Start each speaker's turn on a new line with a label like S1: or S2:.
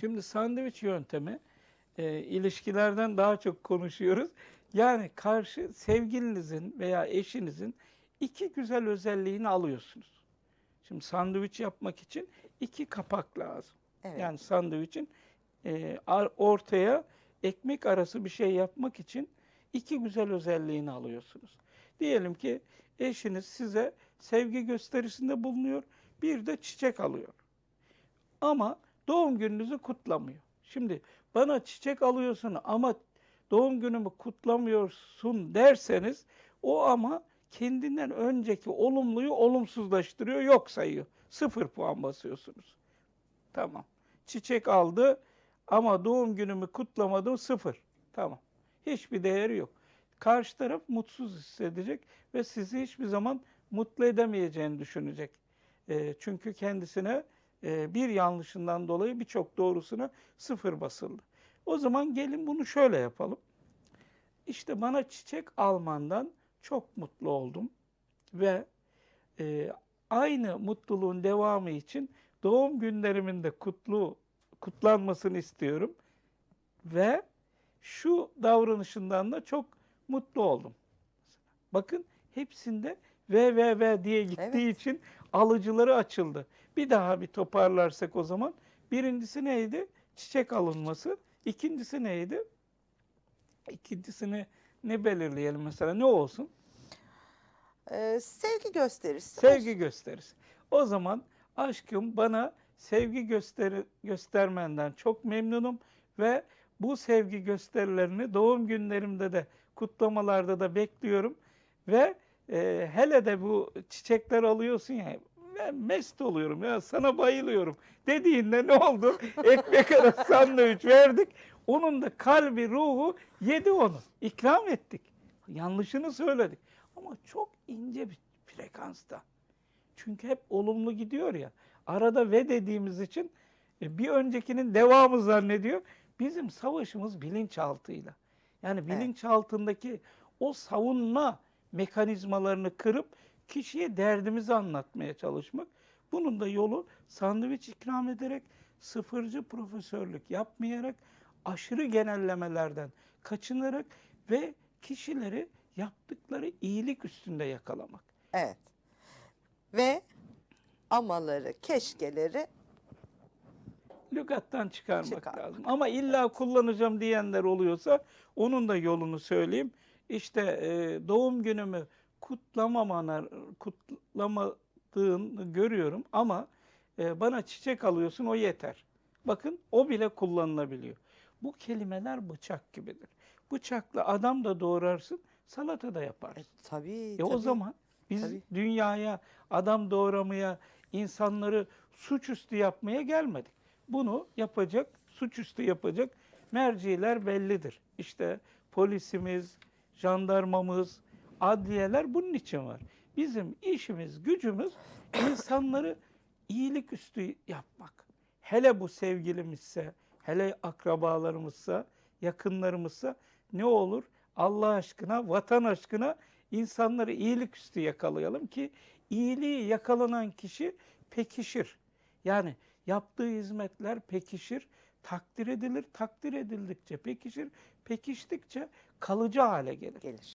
S1: Şimdi sandviç yöntemi e, ilişkilerden daha çok konuşuyoruz. Yani karşı sevgilinizin veya eşinizin iki güzel özelliğini alıyorsunuz. Şimdi sandviç yapmak için iki kapak lazım.
S2: Evet.
S1: Yani sandviçin e, ortaya ekmek arası bir şey yapmak için iki güzel özelliğini alıyorsunuz. Diyelim ki eşiniz size sevgi gösterisinde bulunuyor, bir de çiçek alıyor. Ama doğum gününüzü kutlamıyor. Şimdi bana çiçek alıyorsun ama doğum günümü kutlamıyorsun derseniz o ama kendinden önceki olumluyu olumsuzlaştırıyor, yok sayıyor. Sıfır puan basıyorsunuz. Tamam. Çiçek aldı ama doğum günümü kutlamadı sıfır. Tamam. Hiçbir değeri yok. Karşı taraf mutsuz hissedecek ve sizi hiçbir zaman mutlu edemeyeceğini düşünecek. E, çünkü kendisine e, bir yanlışından dolayı birçok doğrusuna sıfır basıldı. O zaman gelin bunu şöyle yapalım. İşte bana çiçek almandan çok mutlu oldum ve e, aynı mutluluğun devamı için doğum günlerimin de kutlu kutlanmasını istiyorum ve şu davranışından da çok mutlu oldum. Bakın hepsinde ve ve ve diye gittiği
S2: Evet.
S1: için alıcıları açıldı. Bir daha bir toparlarsak o zaman birincisi neydi? Çiçek alınması. İkincisi neydi? İkincisini ne belirleyelim mesela ne olsun?
S2: Ee, sevgi gösterisi.
S1: Sevgi gösterisi. O zaman aşkım bana sevgi gösteri, göstermenden çok memnunum ve bu sevgi gösterilerini doğum günlerimde de kutlamalarda da bekliyorum ve e, hele de bu çiçekler alıyorsun ya ben mest oluyorum ya sana bayılıyorum dediğinde ne oldu? Ekmek arası sandviç verdik. Onun da kalbi ruhu yedi onu. İkram ettik. Yanlışını söyledik. Ama çok ince bir frekansta. Çünkü hep olumlu gidiyor ya. Arada ve dediğimiz için e, bir öncekinin devamı zannediyor. Bizim savaşımız bilinçaltıyla. Yani
S2: Evet.
S1: bilinçaltındaki o savunma mekanizmalarını kırıp kişiye derdimizi anlatmaya çalışmak. Bunun da yolu sandviç ikram ederek, sıfırcı profesörlük yapmayarak, aşırı genellemelerden kaçınarak ve kişileri yaptıkları iyilik üstünde yakalamak.
S2: Evet. Ve amaları, keşkeleri
S1: Lügattan çıkarmak
S2: Çıkarmak.
S1: lazım. Ama illa kullanacağım diyenler oluyorsa onun da yolunu söyleyeyim. İşte e, doğum günümü kutlamamana, kutlamadığını görüyorum ama e, bana çiçek alıyorsun o yeter. Bakın o bile kullanılabiliyor. Bu kelimeler bıçak gibidir. Bıçakla adam da doğrarsın, salata da yaparsın.
S2: e, tabii
S1: E o
S2: tabii.
S1: zaman biz
S2: tabii.
S1: dünyaya adam doğramaya, insanları suçüstü yapmaya gelmedik. Bunu yapacak, suçüstü yapacak merciler bellidir. İşte polisimiz, jandarmamız, adliyeler bunun için var. Bizim işimiz, gücümüz insanları iyilik üstü yapmak. Hele bu sevgilimizse, hele akrabalarımızsa, yakınlarımızsa ne olur? Allah aşkına, vatan aşkına insanları iyilik üstü yakalayalım ki iyiliği yakalanan kişi pekişir. Yani yaptığı hizmetler pekişir, takdir edilir, takdir edildikçe pekişir, pekiştikçe kalıcı hale gelir.
S2: gelir.